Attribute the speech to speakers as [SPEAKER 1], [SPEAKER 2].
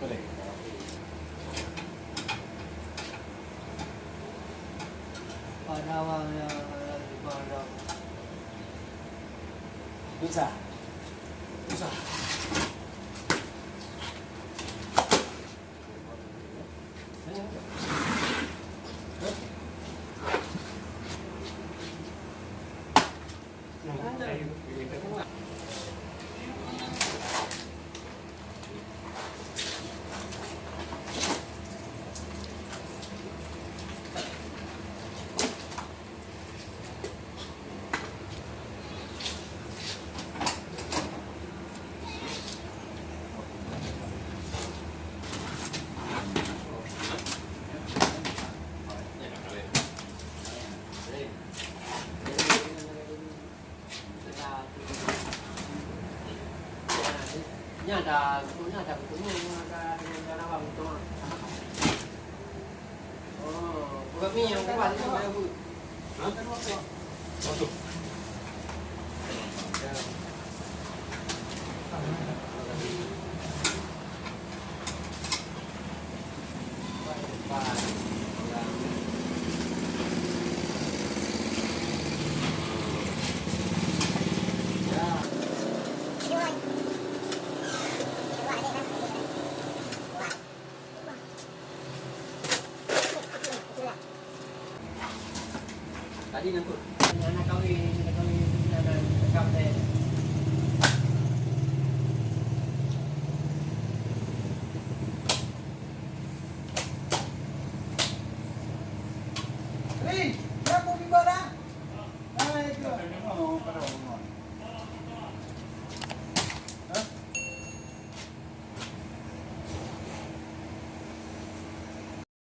[SPEAKER 1] cái này
[SPEAKER 2] ở đâu ở đâu nước giả nước giả Ini ada, ini ada ada dengan cara bang itu. Oh, bukan mie yang kuat itu kayak bu. Tadi nyangkut. Anak kawin, anak kawin ada tekap deh. Ri, berapa bimbang dah? Ah, itu.